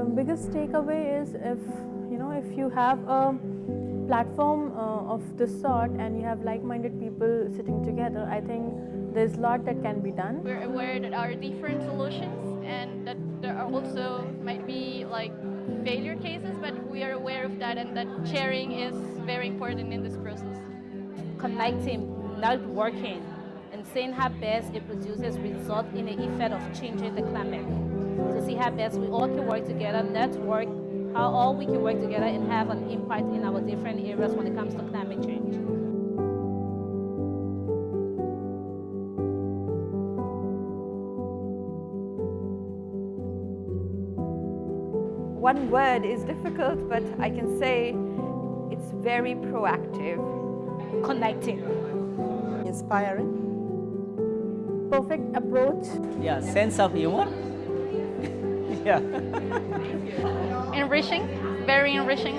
uh, biggest takeaway is if you know if you have a platform uh, of this sort and you have like-minded people sitting together, I think there's a lot that can be done. We're aware that there are different solutions and that there are also might be like failure cases, but we are aware of that and that sharing is very important in this process. Connecting, not working, and seeing how best it produces result in the effect of changing the climate. To see how best we all can work together, network, how all we can work together and have an impact in our different areas when it comes to climate change. One word is difficult, but I can say it's very proactive. Connecting. Inspiring. Perfect approach. Yeah, sense of humor yeah. enriching, very enriching.